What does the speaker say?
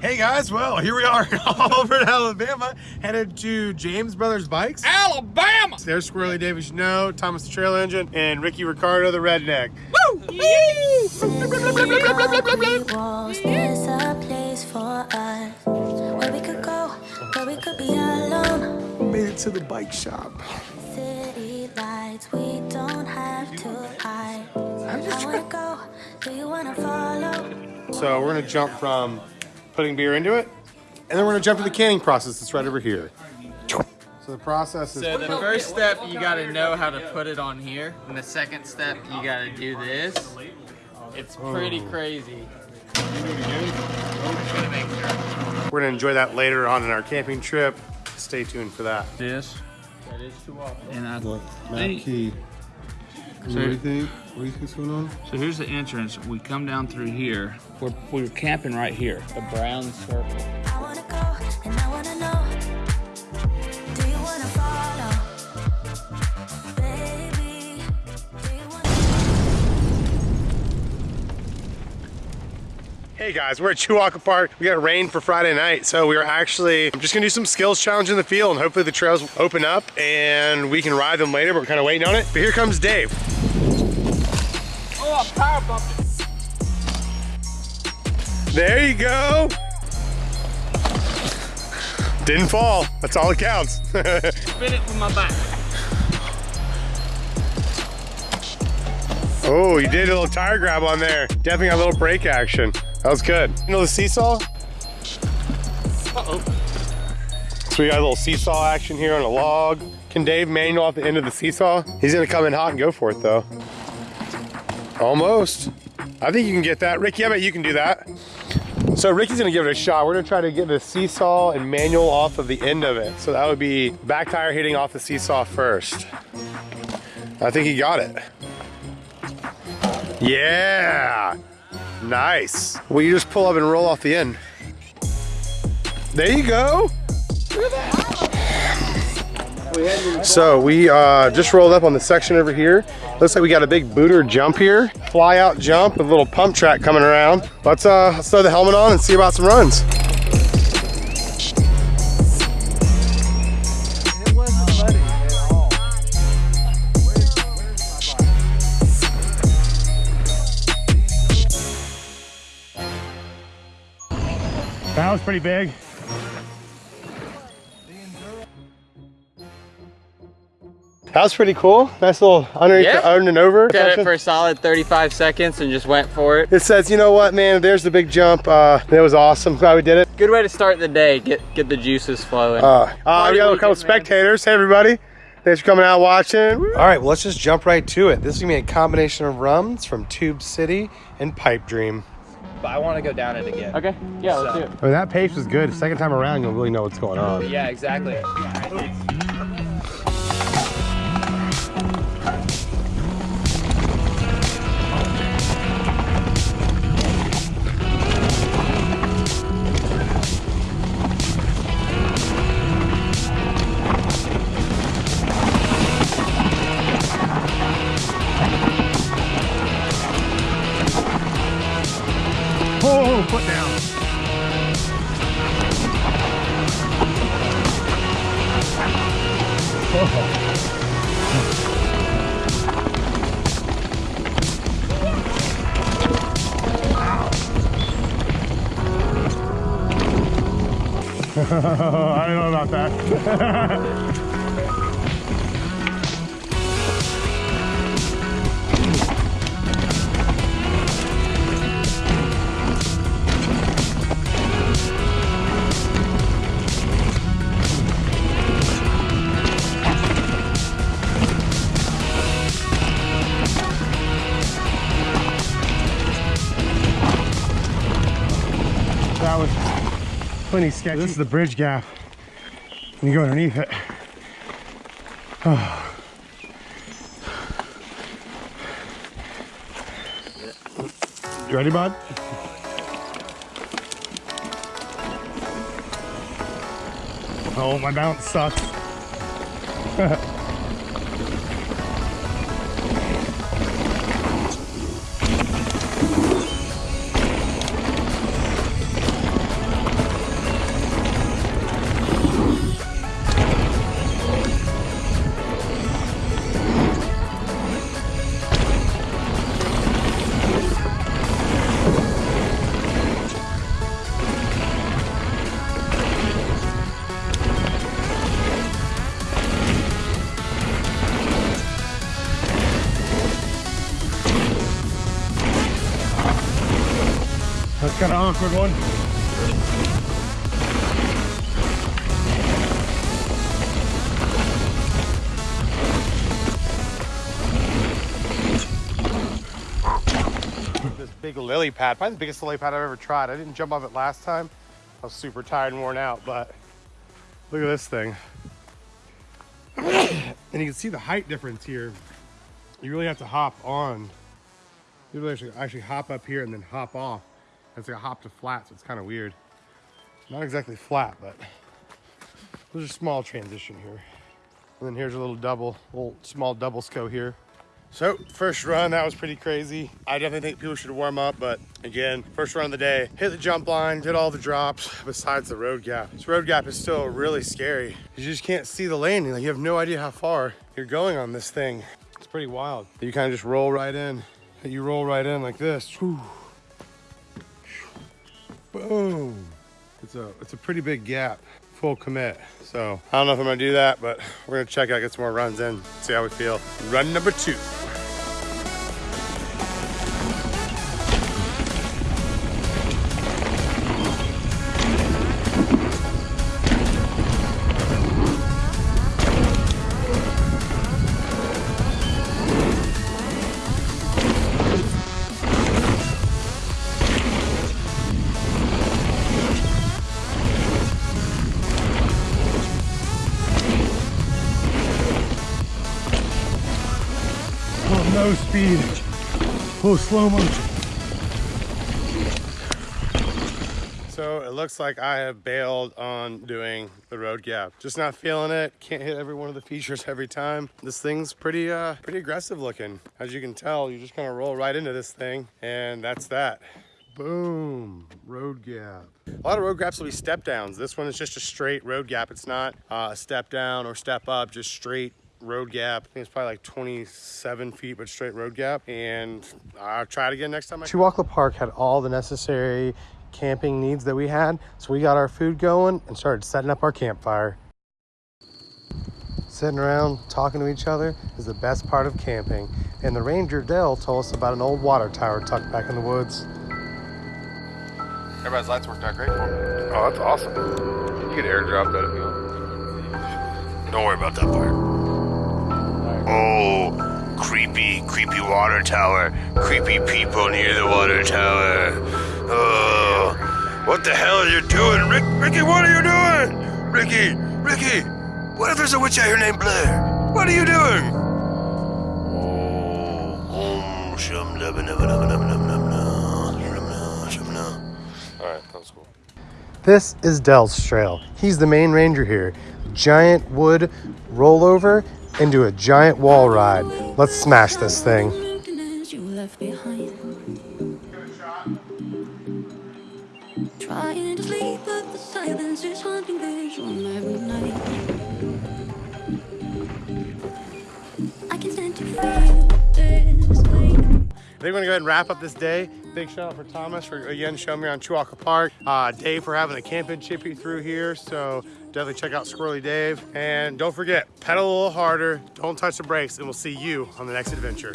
Hey guys, well, here we are all over in Alabama, headed to James Brothers Bikes. Alabama! There's Squirrely David Snow, Thomas the Trail Engine, and Ricky Ricardo the Redneck. Woo! walls, there's a place for us where we could go, where we could be alone. Made it to the bike shop. City lights, we don't have to hide. I wanna go, do you wanna follow? So we're gonna jump from putting beer into it, and then we're gonna jump to the canning process that's right over here. So the process is So the first step, you gotta know how to put it on here. And the second step, you gotta do this. It's pretty oh. crazy. we're gonna enjoy that later on in our camping trip. Stay tuned for that. This. That is too often. And I What? Map think, key. So- what do you think? What do you think's going on? so here's the entrance. We come down through here. We're, we're camping right here. The brown circle. I wanna go, and I wanna know. Do you wanna follow? Baby, do you wanna Hey guys, we're at Chewacla Park. We got rain for Friday night, so we are actually I'm just gonna do some skills challenge in the field, and hopefully the trails will open up and we can ride them later. But we're kind of waiting on it. But here comes Dave. Oh, I power bumped it. There you go. Didn't fall. That's all that counts. Spin it with my back. oh, you did a little tire grab on there. Definitely got a little brake action. That was good. You know the seesaw? Uh-oh. So we got a little seesaw action here on a log. Can Dave manual off the end of the seesaw? He's gonna come in hot and go for it though. Almost. I think you can get that. Ricky, I bet you can do that. So Ricky's gonna give it a shot. We're gonna try to get the seesaw and manual off of the end of it. So that would be back tire hitting off the seesaw first. I think he got it. Yeah. Nice. Well, you just pull up and roll off the end. There you go. So we uh, just rolled up on the section over here. Looks like we got a big booter jump here. Fly out jump with a little pump track coming around. Let's, uh, let's throw the helmet on and see about some runs. That was pretty big. That was pretty cool. Nice little underneath Yeah. the under and over. Got section. it for a solid 35 seconds and just went for it. It says, you know what, man, there's the big jump. Uh, it was awesome. Glad we did it. Good way to start the day. Get get the juices flowing. Uh, uh, we got a couple weekend, man. spectators. Hey, everybody. Thanks for coming out watching. All right, well, let's just jump right to it. This is gonna be a combination of rums from Tube City and Pipe Dream. But I want to go down it again. Okay, yeah, let's do it. I mean, that pace was good. Second time around, you'll really know what's going on. Yeah, exactly. Oh, foot down. I don't know about that. That was plenty sketchy. This is the bridge gap. And you go underneath it. Oh. You ready, bud? Oh, my bounce sucks. awkward one. This big lily pad, probably the biggest lily pad I've ever tried. I didn't jump off it last time. I was super tired and worn out, but look at this thing. and you can see the height difference here. You really have to hop on. You really actually, actually hop up here and then hop off. It's like a hop to flat, so it's kind of weird. Not exactly flat, but there's a small transition here. And then here's a little double, little small double sco here. So first run, that was pretty crazy. I definitely think people should warm up, but again, first run of the day, hit the jump line, did all the drops besides the road gap. This road gap is still really scary. You just can't see the landing. Like you have no idea how far you're going on this thing. It's pretty wild. You kind of just roll right in. You roll right in like this. Whew. Boom. It's a, it's a pretty big gap, full commit. So I don't know if I'm gonna do that, but we're gonna check out, get some more runs in, see how we feel. Run number two. Speed. Oh, slow motion. So it looks like I have bailed on doing the road gap. Just not feeling it. Can't hit every one of the features every time. This thing's pretty, uh, pretty aggressive looking. As you can tell, you just kind of roll right into this thing, and that's that. Boom, road gap. A lot of road gaps will be step downs. This one is just a straight road gap. It's not uh, a step down or step up, just straight road gap. I think it's probably like 27 feet, but straight road gap. And I'll try it again next time. Chewacla Park had all the necessary camping needs that we had. So we got our food going and started setting up our campfire. Sitting around talking to each other is the best part of camping. And the ranger Dell told us about an old water tower tucked back in the woods. Everybody's lights worked out great for me. Oh, that's awesome. You could airdrop that if you want. Don't worry about that part. Oh, creepy, creepy water tower. Creepy people near the water tower. Oh, what the hell are you doing, Rick? Ricky, what are you doing? Ricky, Ricky, what if there's a witch out here named Blair? What are you doing? Oh, om shum dubba dubba dubba dubba dubba dubba shum na, shum na. All right, that was cool. This is Dell's trail. He's the main ranger here. Giant wood rollover into a giant wall ride. Let's smash this thing. Trying to sleep, but the silence is haunting vision every night. Think we're gonna go ahead and wrap up this day. Big shout out for Thomas for again showing me around Chewacla Park. Uh, Dave for having the camping chippy through here. So definitely check out Squirrely Dave. And don't forget, pedal a little harder, don't touch the brakes, and we'll see you on the next adventure.